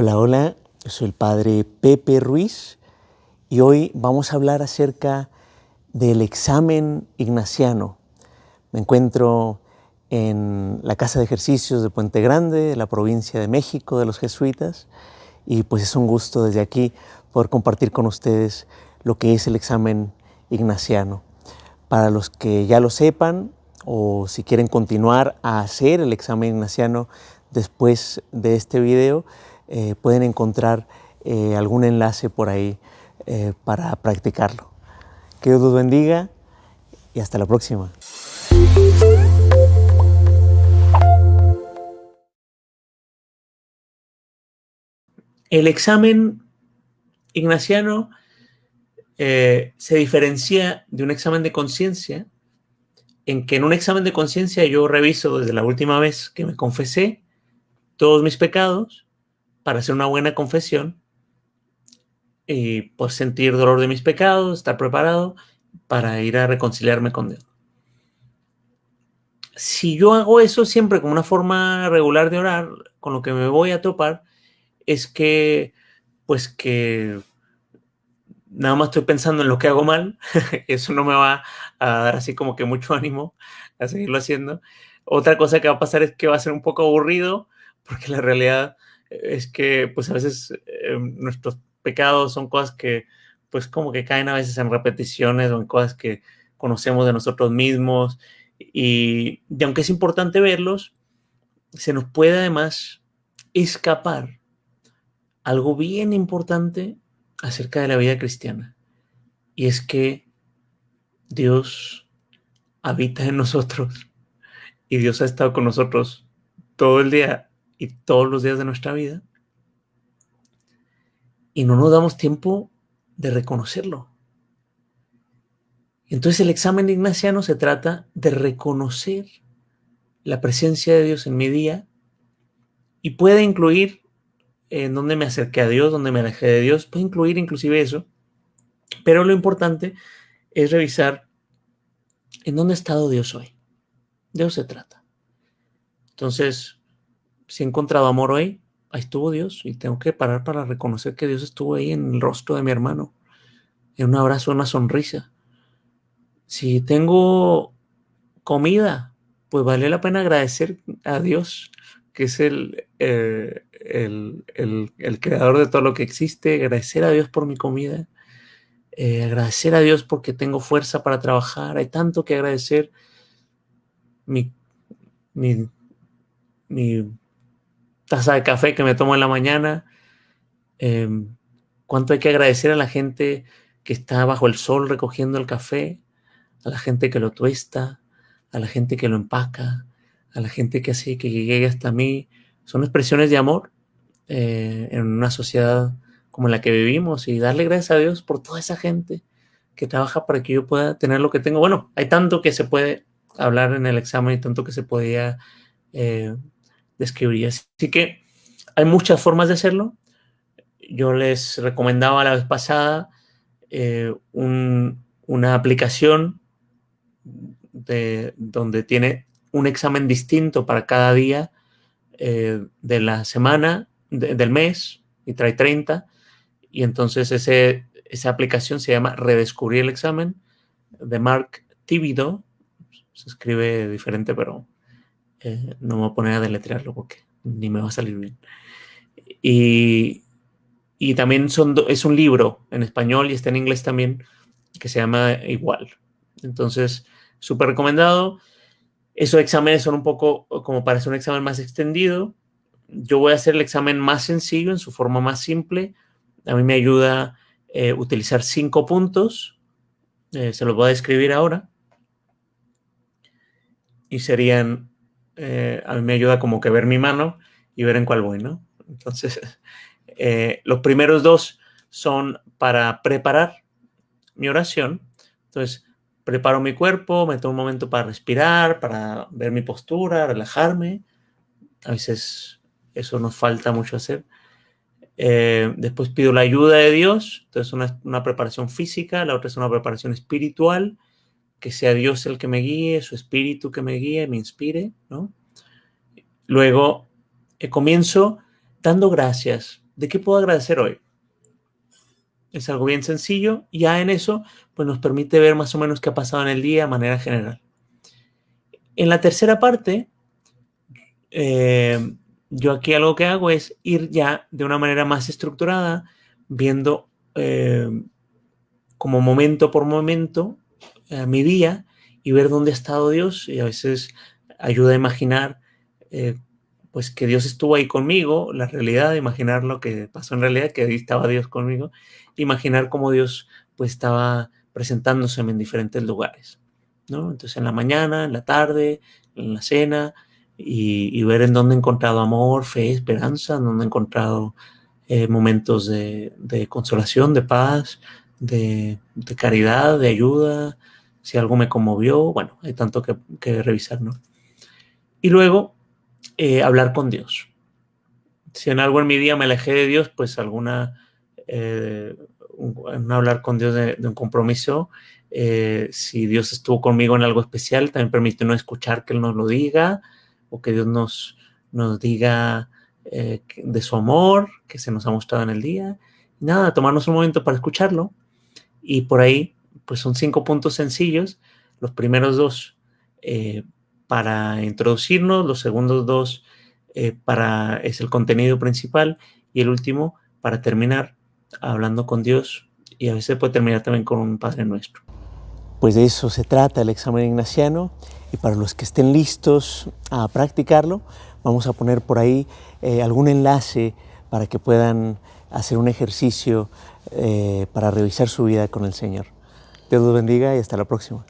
Hola, hola, soy el padre Pepe Ruiz y hoy vamos a hablar acerca del examen ignaciano. Me encuentro en la Casa de Ejercicios de Puente Grande, de la provincia de México, de los jesuitas, y pues es un gusto desde aquí poder compartir con ustedes lo que es el examen ignaciano. Para los que ya lo sepan o si quieren continuar a hacer el examen ignaciano después de este video, eh, pueden encontrar eh, algún enlace por ahí eh, para practicarlo. Que Dios los bendiga y hasta la próxima. El examen ignaciano se diferencia de un examen de conciencia en que en un examen de conciencia yo reviso desde la última vez que me confesé todos mis pecados para hacer una buena confesión y pues sentir dolor de mis pecados, estar preparado para ir a reconciliarme con Dios. Si yo hago eso siempre como una forma regular de orar, con lo que me voy a topar es que, pues que nada más estoy pensando en lo que hago mal, eso no me va a dar así como que mucho ánimo a seguirlo haciendo. Otra cosa que va a pasar es que va a ser un poco aburrido, porque la realidad es que pues a veces eh, nuestros pecados son cosas que pues como que caen a veces en repeticiones o en cosas que conocemos de nosotros mismos. Y, y aunque es importante verlos, se nos puede además escapar algo bien importante acerca de la vida cristiana. Y es que Dios habita en nosotros y Dios ha estado con nosotros todo el día y todos los días de nuestra vida y no nos damos tiempo de reconocerlo. Entonces el examen ignaciano se trata de reconocer la presencia de Dios en mi día y puede incluir en donde me acerqué a Dios, donde me alejé de Dios, puede incluir inclusive eso, pero lo importante es revisar en dónde ha estado Dios hoy. De eso se trata. Entonces, si he encontrado amor hoy, ahí estuvo Dios y tengo que parar para reconocer que Dios estuvo ahí en el rostro de mi hermano, en un abrazo, una sonrisa. Si tengo comida, pues vale la pena agradecer a Dios, que es el, eh, el, el, creador de todo lo que existe, agradecer a Dios por mi comida, eh, agradecer a Dios porque tengo fuerza para trabajar, hay tanto que agradecer. Mi, mi, mi taza de café que me tomo en la mañana, em, cuánto hay que agradecer a la gente que está bajo el sol recogiendo el café, a la gente que lo tuesta, a la gente que lo empaca, a la gente que hace que llegue hasta mí. Son expresiones de amor eh, en una sociedad como la que vivimos y darle gracias a Dios por toda esa gente que trabaja para que yo pueda tener lo que tengo. Bueno, hay tanto que se puede hablar en el examen y tanto que se podía eh, describiría. Así que hay muchas formas de hacerlo. Yo les recomendaba la vez pasada eh, una aplicación de, donde tiene un examen distinto para cada día eh, de la semana, del mes, y trae 30. Y entonces ese, esa aplicación se llama Redescubrir el examen de Mark Tibido. Se escribe diferente, pero eh, no me voy a poner a deletrearlo porque ni me va a salir bien. Y, y también son es un libro en español y está en inglés también que se llama igual. Entonces, súper recomendado. Esos exámenes son un poco como para hacer un examen más extendido. Yo voy a hacer el examen más sencillo, en su forma más simple. A mí me ayuda eh, utilizar cinco puntos. Eh, se los voy a describir ahora. Y serían eh, a mí me ayuda como que ver mi mano y ver en cuál voy, ¿no? Entonces, eh, los primeros dos son para preparar mi oración. Entonces, preparo mi cuerpo, me tomo un momento para respirar, para ver mi postura, relajarme. A veces eso nos falta mucho hacer. Eh, después pido la ayuda de Dios. Entonces, una, una preparación física, la otra es una preparación espiritual que sea Dios el que me guíe, su espíritu que me guíe, me inspire, ¿no? Luego eh, comienzo dando gracias, ¿de qué puedo agradecer hoy? Es algo bien sencillo. Ya en eso, pues nos permite ver más o menos qué ha pasado en el día de manera general. En la tercera parte, eh, yo aquí algo que hago es ir ya de una manera más estructurada, viendo eh, como momento por momento mi día y ver dónde ha estado Dios y a veces ayuda a imaginar eh, pues que Dios estuvo ahí conmigo, la realidad, imaginar lo que pasó en realidad, que ahí estaba Dios conmigo, imaginar cómo Dios pues estaba presentándose en diferentes lugares, ¿no? Entonces en la mañana, en la tarde, en la cena y, ver en dónde he encontrado amor, fe, esperanza, en dónde he encontrado eh, momentos de, consolación, de paz, de, caridad, de ayuda, si algo me conmovió, bueno, hay tanto que, revisar, ¿no? Y luego, eh, hablar con Dios. Si en algo en mi día me alejé de Dios, pues alguna, eh, hablar con Dios de, un compromiso. Eh, si Dios estuvo conmigo en algo especial, también permite no escuchar que Él nos lo diga o que Dios nos, nos diga de su amor, que se nos ha mostrado en el día. Nada, tomarnos un momento para escucharlo. Y por ahí, pues son cinco puntos sencillos. Los primeros dos, para introducirnos, los segundos dos eh, para, es el contenido principal y el último para terminar hablando con Dios y a veces puede terminar también con un Padre Nuestro. Pues de eso se trata el examen ignaciano y para los que estén listos a practicarlo, vamos a poner por ahí eh, algún enlace para que puedan hacer un ejercicio eh, para revisar su vida con el Señor. Dios los bendiga y hasta la próxima.